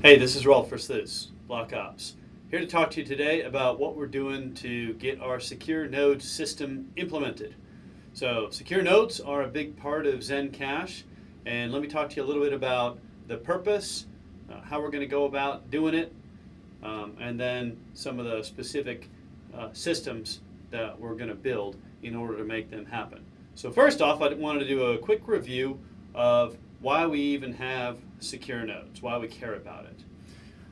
Hey, this is Rolf for Versluis, Block Ops. Here to talk to you today about what we're doing to get our secure node system implemented. So secure nodes are a big part of Zen Cash, and let me talk to you a little bit about the purpose, uh, how we're going to go about doing it, um, and then some of the specific uh, systems that we're going to build in order to make them happen. So first off, I wanted to do a quick review of why we even have secure nodes, why we care about it.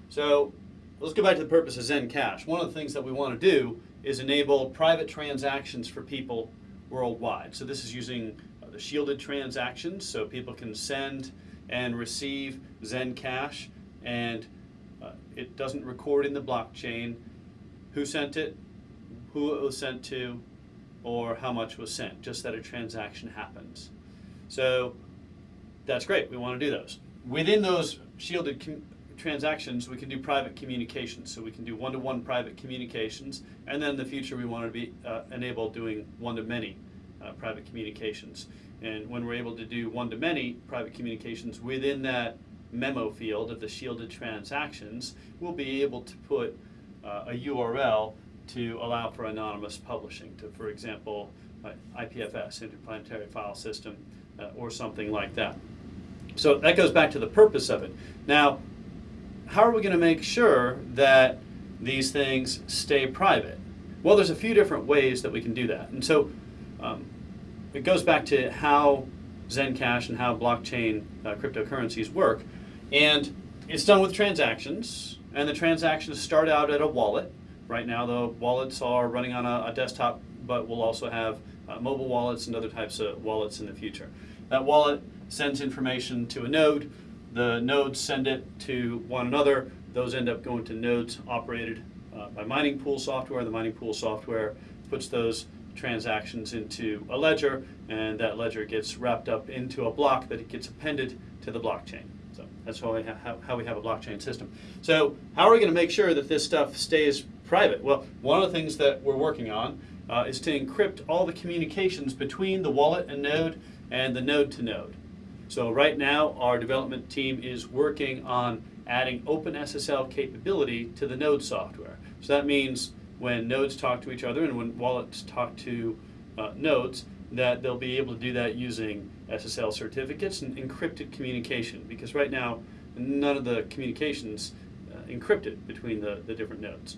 So let's go back to the purpose of Zen Cash. One of the things that we want to do is enable private transactions for people worldwide. So this is using uh, the shielded transactions, so people can send and receive Zen Cash, and uh, it doesn't record in the blockchain who sent it, who it was sent to, or how much was sent, just that a transaction happens. So that's great, we want to do those. Within those shielded transactions, we can do private communications. So we can do one-to-one -one private communications, and then in the future we want to be uh, enable doing one-to-many uh, private communications. And when we're able to do one-to-many private communications within that memo field of the shielded transactions, we'll be able to put uh, a URL to allow for anonymous publishing to, for example, IPFS, Interplanetary File System, uh, or something like that. So that goes back to the purpose of it. Now, how are we going to make sure that these things stay private? Well, there's a few different ways that we can do that. And so um, it goes back to how Zencash and how blockchain uh, cryptocurrencies work. And it's done with transactions, and the transactions start out at a wallet, Right now, the wallets are running on a, a desktop, but we'll also have uh, mobile wallets and other types of wallets in the future. That wallet sends information to a node. The nodes send it to one another. Those end up going to nodes operated uh, by mining pool software. The mining pool software puts those transactions into a ledger, and that ledger gets wrapped up into a block that gets appended to the blockchain. So that's how we, how we have a blockchain system. So how are we going to make sure that this stuff stays private? Well, one of the things that we're working on uh, is to encrypt all the communications between the wallet and node and the node to node. So right now, our development team is working on adding OpenSSL capability to the node software. So that means when nodes talk to each other and when wallets talk to uh, nodes, that they'll be able to do that using SSL certificates and encrypted communication. Because right now, none of the communications uh, encrypted between the, the different nodes.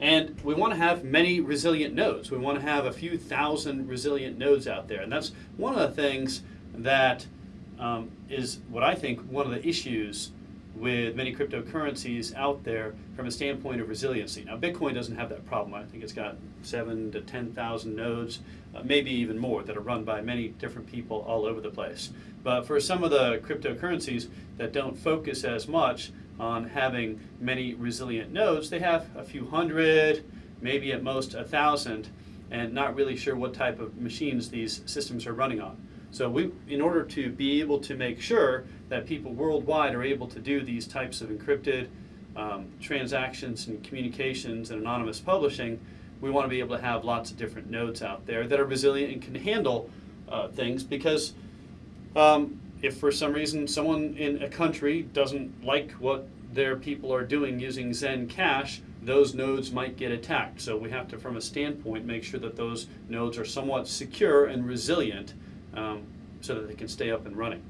And we want to have many resilient nodes. We want to have a few thousand resilient nodes out there. And that's one of the things that um, is what I think one of the issues with many cryptocurrencies out there from a standpoint of resiliency. Now, Bitcoin doesn't have that problem. I think it's got seven to 10,000 nodes, uh, maybe even more, that are run by many different people all over the place. But for some of the cryptocurrencies that don't focus as much on having many resilient nodes. They have a few hundred, maybe at most a thousand, and not really sure what type of machines these systems are running on. So we, in order to be able to make sure that people worldwide are able to do these types of encrypted um, transactions and communications and anonymous publishing, we want to be able to have lots of different nodes out there that are resilient and can handle uh, things because um, if for some reason someone in a country doesn't like what their people are doing using Zen Cash, those nodes might get attacked. So we have to, from a standpoint, make sure that those nodes are somewhat secure and resilient um, so that they can stay up and running.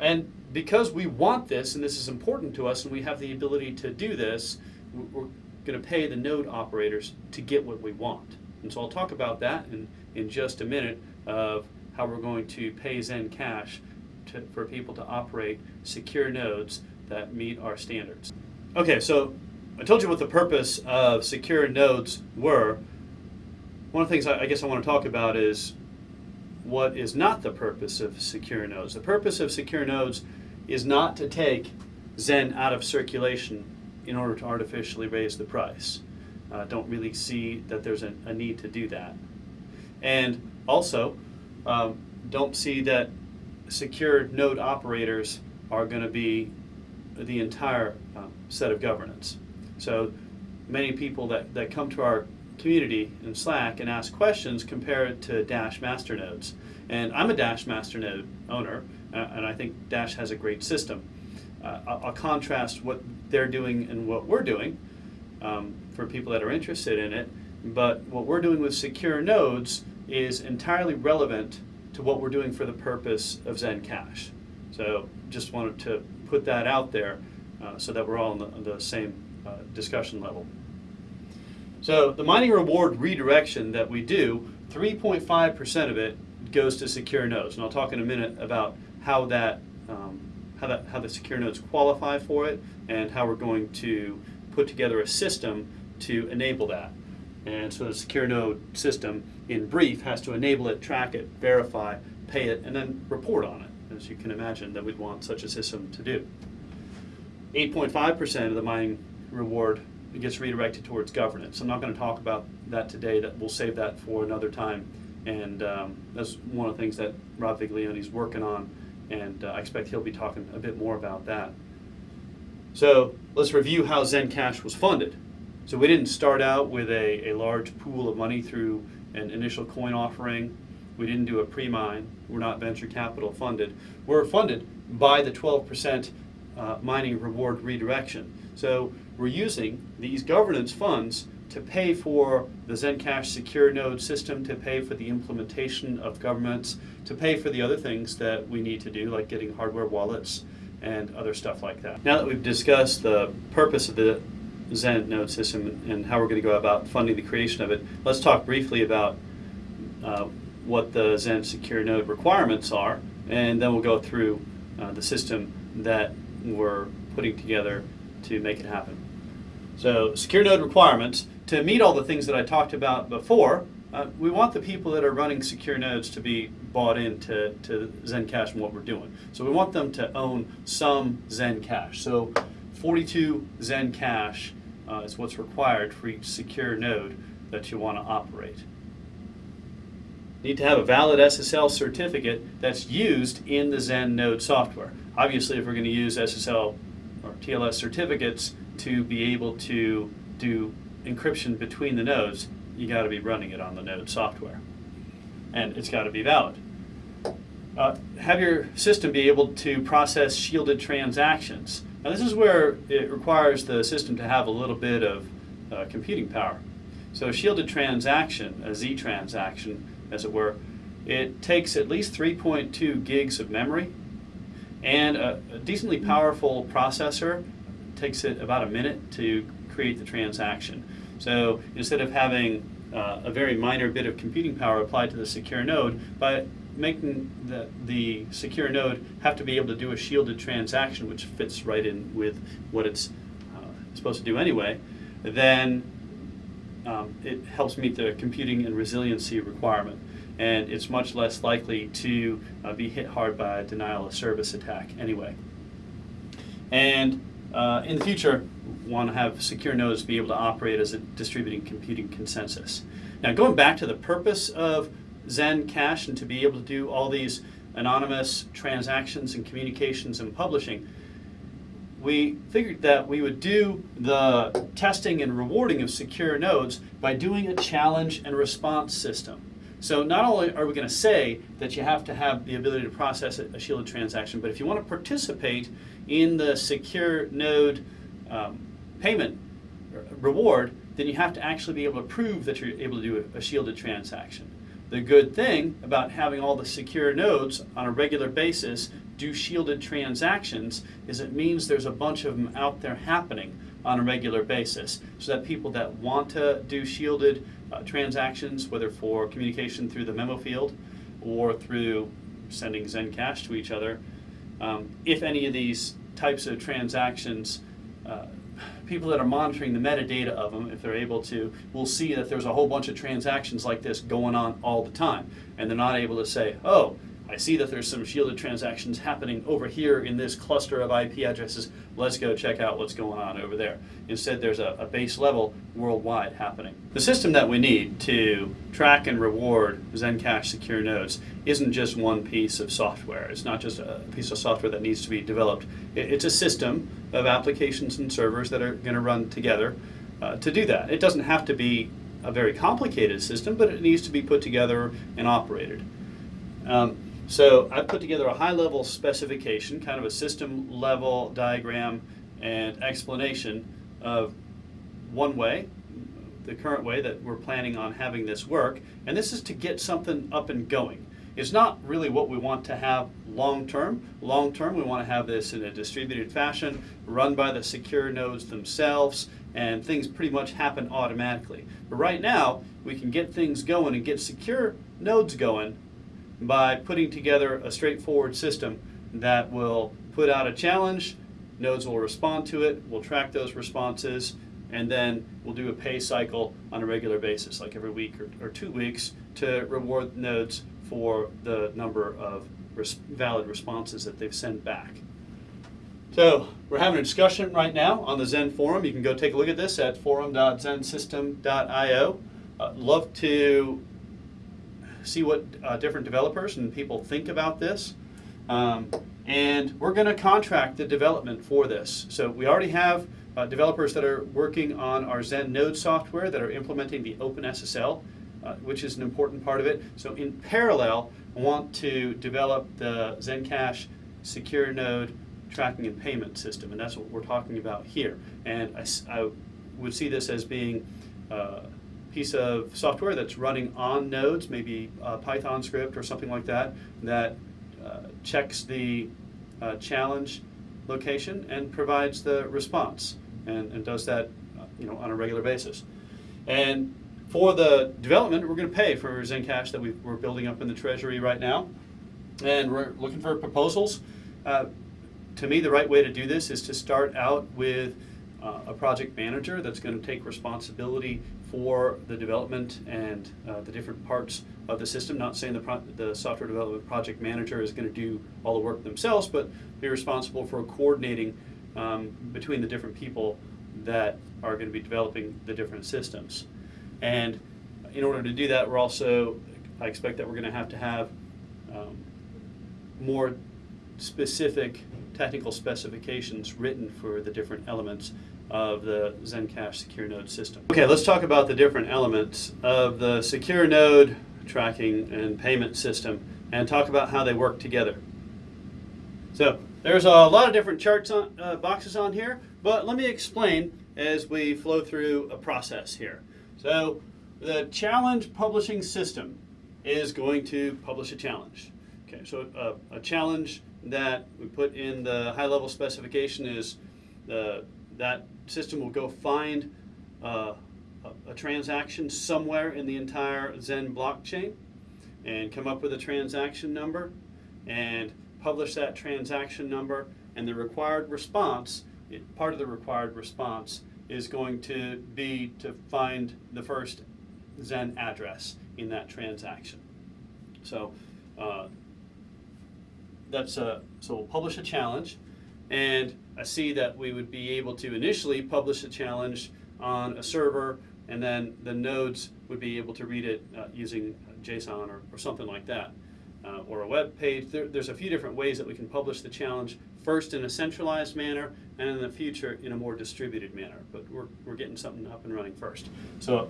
And because we want this, and this is important to us, and we have the ability to do this, we're going to pay the node operators to get what we want. And so I'll talk about that in, in just a minute of how we're going to pay Zen Cash to, for people to operate secure nodes that meet our standards. Okay, so I told you what the purpose of secure nodes were. One of the things I, I guess I want to talk about is what is not the purpose of secure nodes. The purpose of secure nodes is not to take Zen out of circulation in order to artificially raise the price. Uh, don't really see that there's a, a, need to do that. And also, um, don't see that secure node operators are going to be the entire uh, set of governance. So many people that, that come to our community in Slack and ask questions compared to Dash master nodes. And I'm a Dash master node owner, uh, and I think Dash has a great system. uh, I'll, I'll contrast what they're doing and what we're doing um, for people that are interested in it. But what we're doing with secure nodes is entirely relevant to what we're doing for the purpose of Zencash. So just wanted to put that out there uh, so that we're all on the, on the same uh, discussion level. So the mining reward redirection that we do, 3.5% of it goes to secure nodes. And I'll talk in a minute about how that, um, how that, how the secure nodes qualify for it and how we're going to put together a system to enable that. And so the secure node system, in brief, has to enable it, track it, verify, pay it, and then report on it, as you can imagine that we'd want such a system to do. 8.5% of the mining reward gets redirected towards governance. I'm not going to talk about that today. That we'll save that for another time. And um, that's one of the things that Rob is working on, and uh, I expect he'll be talking a bit more about that. So let's review how Zencash was funded. So we didn't start out with a, a large pool of money through an initial coin offering. We didn't do a pre-mine. We're not venture capital funded. We're funded by the 12% uh, mining reward redirection. So we're using these governance funds to pay for the Zencash secure node system, to pay for the implementation of governments, to pay for the other things that we need to do, like getting hardware wallets and other stuff like that. Now that we've discussed the purpose of the Zen node system and how we're going to go about funding the creation of it, let's talk briefly about uh, what the Zen secure node requirements are, and then we'll go through uh, the system that we're putting together to make it happen. So secure node requirements, to meet all the things that I talked about before, uh, we want the people that are running secure nodes to be bought into to Zencash and what we're doing. So we want them to own some Zencash. So 42 Zencash uh, is what's required for each secure node that you want to operate. Need to have a valid SSL certificate that's used in the Zen node software. Obviously, if we're going to use SSL or TLS certificates to be able to do encryption between the nodes, you got to be running it on the node software. And it's got to be valid. Uh, have your system be able to process shielded transactions. Now this is where it requires the system to have a little bit of uh, computing power. So a shielded transaction, a Z transaction as it were, it takes at least 3.2 gigs of memory and a, a decently powerful processor takes it about a minute to create the transaction. So instead of having uh, a very minor bit of computing power applied to the secure node, by making the, the secure node have to be able to do a shielded transaction, which fits right in with what it's uh, supposed to do anyway, then um, it helps meet the computing and resiliency requirement. And it's much less likely to uh, be hit hard by a denial of service attack anyway. And uh, in the future, want to have secure nodes be able to operate as a distributed computing consensus. Now going back to the purpose of Zen Cash and to be able to do all these anonymous transactions and communications and publishing, we figured that we would do the testing and rewarding of secure nodes by doing a challenge and response system. So not only are we going to say that you have to have the ability to process a shielded transaction, but if you want to participate in the secure node um, payment reward, then you have to actually be able to prove that you're able to do a shielded transaction. The good thing about having all the secure nodes on a regular basis do shielded transactions is it means there's a bunch of them out there happening on a regular basis so that people that want to do shielded uh, transactions, whether for communication through the memo field or through sending Zencash to each other, um, if any of these types of transactions uh, people that are monitoring the metadata of them, if they're able to, will see that there's a whole bunch of transactions like this going on all the time. And they're not able to say, oh, I see that there's some shielded transactions happening over here in this cluster of IP addresses. Let's go check out what's going on over there. Instead, there's a, a, base level worldwide happening. The system that we need to track and reward Zencash secure nodes isn't just one piece of software. It's not just a piece of software that needs to be developed. It's a system of applications and servers that are going to run together uh, to do that. It doesn't have to be a very complicated system, but it needs to be put together and operated. Um, So I put together a high level specification, kind of a system level diagram and explanation of one way, the current way that we're planning on having this work. And this is to get something up and going. It's not really what we want to have long term. Long term, we want to have this in a distributed fashion, run by the secure nodes themselves, and things pretty much happen automatically. But right now, we can get things going and get secure nodes going by putting together a straightforward system that will put out a challenge, nodes will respond to it, we'll track those responses, and then we'll do a pay cycle on a regular basis, like every week or, or two weeks, to reward nodes for the number of res valid responses that they've sent back. So we're having a discussion right now on the Zen forum. You can go take a look at this at forum.zensystem.io. Uh, love to see what uh, different developers and people think about this. Um, and we're going to contract the development for this. So we already have uh, developers that are working on our Zen Node software that are implementing the OpenSSL, uh, which is an important part of it. So in parallel, I want to develop the Zencash secure node tracking and payment system, and that's what we're talking about here. And I, I would see this as being uh, piece of software that's running on nodes, maybe a Python script or something like that, that uh, checks the uh, challenge location and provides the response and, and does that uh, you know, on a regular basis. And for the development, we're going to pay for Zencash that we are building up in the treasury right now. And we're looking for proposals. Uh, to me, the right way to do this is to start out with uh, a project manager that's going to take responsibility for the development and uh, the different parts of the system. Not saying the, the software development project manager is going to do all the work themselves, but be responsible for coordinating um, between the different people that are going to be developing the different systems. And in order to do that, we're also, I expect that we're going to have to have um, more specific technical specifications written for the different elements of the Zencash secure node system. Okay, let's talk about the different elements of the secure node tracking and payment system and talk about how they work together. So there's a lot of different charts on, uh, boxes on here, but let me explain as we flow through a process here. So the challenge publishing system is going to publish a challenge. Okay, so a, a challenge that we put in the high level specification is the that system will go find uh, a, a, transaction somewhere in the entire Zen blockchain and come up with a transaction number and publish that transaction number and the required response, part of the required response is going to be to find the first Zen address in that transaction. So uh, that's a, so we'll publish a challenge and I see that we would be able to initially publish a challenge on a server and then the nodes would be able to read it uh, using JSON or, or, something like that. Uh, or a web page. There, there's a few different ways that we can publish the challenge, first in a centralized manner and in the future in a more distributed manner. But we're, we're getting something up and running first. So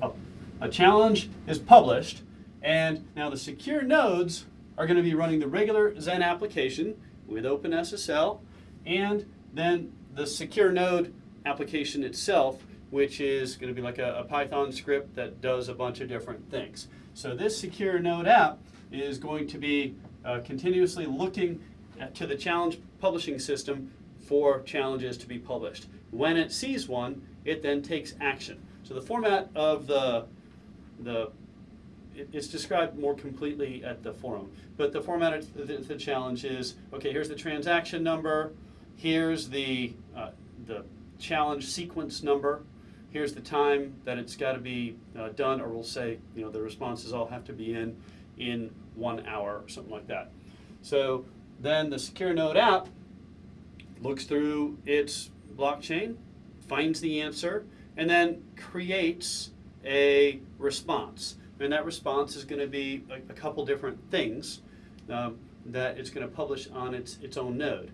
a, a challenge is published and now the secure nodes are going to be running the regular Zen application with OpenSSL and then the secure node application itself, which is going to be like a, a, Python script that does a bunch of different things. So this secure node app is going to be uh, continuously looking at, to the challenge publishing system for challenges to be published. When it sees one, it then takes action. So the format of the, the it's described more completely at the forum. But the format of the, the challenge is, okay, here's the transaction number, Here's the, uh, the challenge sequence number. Here's the time that it's got to be uh, done, or we'll say, you know, the responses all have to be in in one hour or something like that. So then the Secure Node app looks through its blockchain, finds the answer, and then creates a response. And that response is going to be a, a couple different things um, that it's going to publish on its, its own node.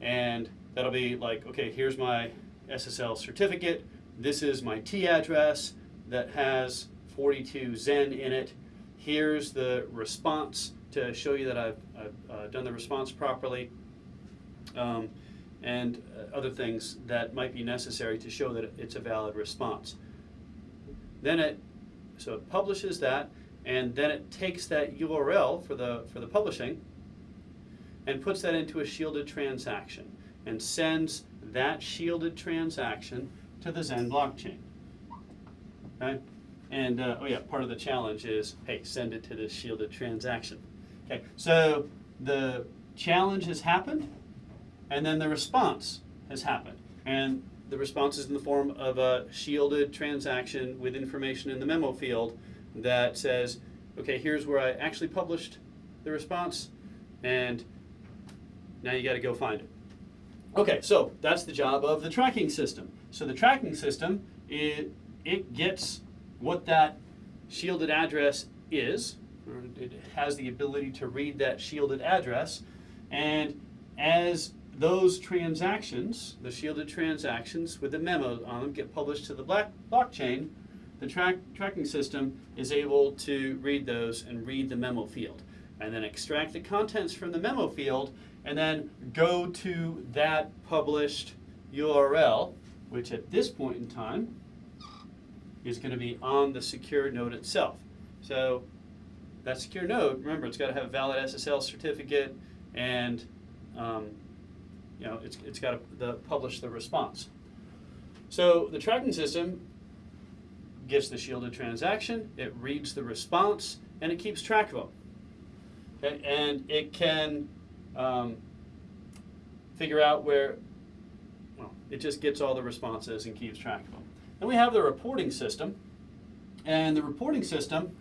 And that'll be like, okay, here's my SSL certificate. This is my T address that has 42 Zen in it. Here's the response to show you that I've, I've uh, done the response properly, um, and uh, other things that might be necessary to show that it's a valid response. Then it, so it publishes that, and then it takes that URL for the, for the publishing and puts that into a shielded transaction and sends that shielded transaction to the Zen blockchain. Okay? And, uh, oh yeah, part of the challenge is, hey, send it to this shielded transaction. Okay, so the challenge has happened, and then the response has happened. And the response is in the form of a shielded transaction with information in the memo field that says, okay, here's where I actually published the response, and now you got to go find it. Okay, so that's the job of the tracking system. So the tracking system, it, it gets what that shielded address is, it has the ability to read that shielded address, and as those transactions, the shielded transactions with the memos on them get published to the black blockchain, the track, tracking system is able to read those and read the memo field and then extract the contents from the memo field and then go to that published URL, which at this point in time is going to be on the secure node itself. So that secure node, remember, it's got to have a valid SSL certificate and um, you know, it's, it's got to the, publish the response. So the tracking system gets the shielded transaction, it reads the response, and it keeps track of them. Okay? And it can um, figure out where, well, it just gets all the responses and keeps track of them. Then we have the reporting system, and the reporting system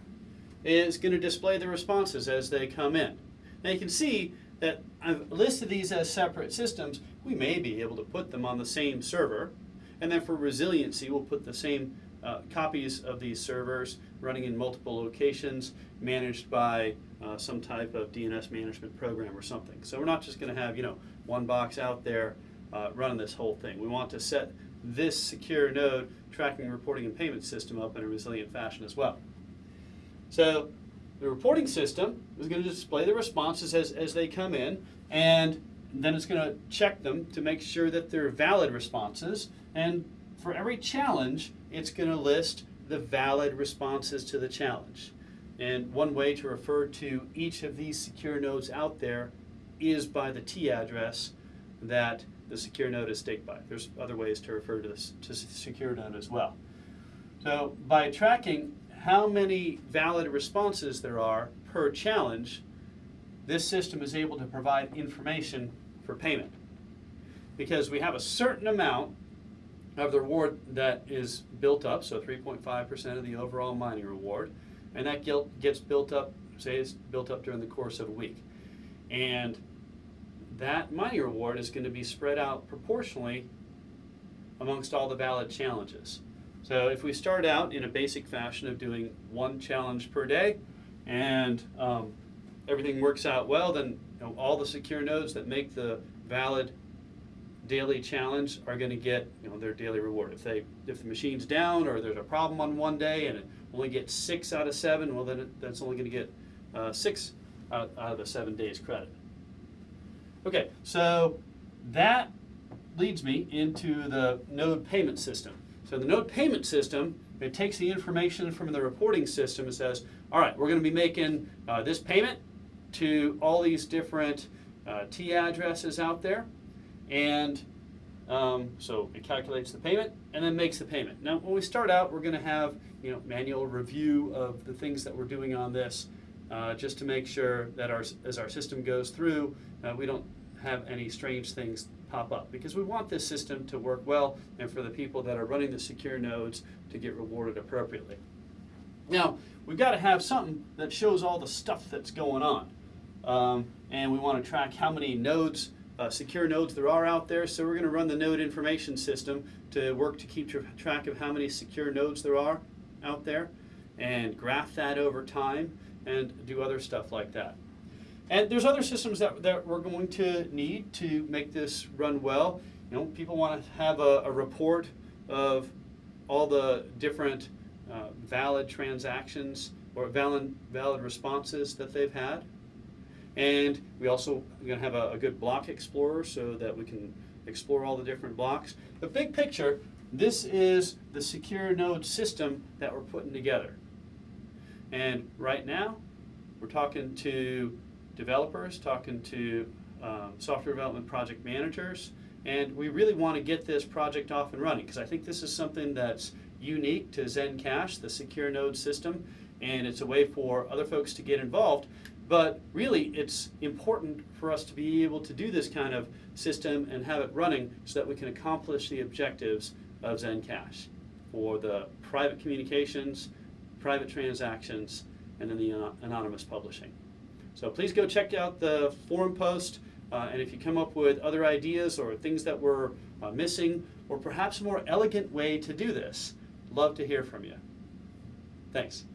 is going to display the responses as they come in. Now you can see that I've listed these as separate systems. We may be able to put them on the same server, and then for resiliency, we'll put the same uh, copies of these servers running in multiple locations, managed by uh, some type of DNS management program or something. So we're not just going to have you know one box out there uh, running this whole thing. We want to set this secure node tracking, reporting, and payment system up in a resilient fashion as well. So the reporting system is going to display the responses as, as they come in, and then it's going to check them to make sure that they're valid responses. And for every challenge, it's going to list the valid responses to the challenge. And one way to refer to each of these secure nodes out there is by the T address that the secure node is staked by. There's other ways to refer to this to secure node as well. So by tracking how many valid responses there are per challenge, this system is able to provide information for payment. Because we have a certain amount of the reward that is built up, so 3.5% of the overall mining reward, and that gets built up, say it's built up during the course of a week. And that mining reward is going to be spread out proportionally amongst all the valid challenges. So if we start out in a basic fashion of doing one challenge per day and um, everything works out well, then you know, all the secure nodes that make the valid daily challenge are going to get you know, their daily reward. If, they, if the machine's down or there's a problem on one day and it only gets six out of seven, well then it, that's only going to get uh, six out, out of the seven days credit. Okay, so that leads me into the node payment system. So the node payment system, it takes the information from the reporting system and says, all right, we're going to be making uh, this payment to all these different uh, T addresses out there. And um, so it calculates the payment and then makes the payment. Now, when we start out, we're going to have you know manual review of the things that we're doing on this, uh, just to make sure that our, as our system goes through, uh, we don't have any strange things pop up because we want this system to work well and for the people that are running the secure nodes to get rewarded appropriately. Now, we've got to have something that shows all the stuff that's going on. Um, and we want to track how many nodes, uh, secure nodes there are out there. So we're going to run the node information system to work to keep tra track of how many secure nodes there are out there and graph that over time and do other stuff like that. And there's other systems that, that we're going to need to make this run well. You know, people want to have a, a report of all the different uh, valid transactions or valid, valid responses that they've had. And we also are going to have a, a good block explorer so that we can explore all the different blocks. The big picture, this is the secure node system that we're putting together. And right now, we're talking to developers, talking to um, software development project managers, and we really want to get this project off and running because I think this is something that's unique to Zencash, the secure node system, and it's a way for other folks to get involved. But really, it's important for us to be able to do this kind of system and have it running so that we can accomplish the objectives of Zencash for the private communications, private transactions, and then the anonymous publishing. So please go check out the forum post, uh, and if you come up with other ideas or things that we're uh, missing, or perhaps a more elegant way to do this, love to hear from you. Thanks.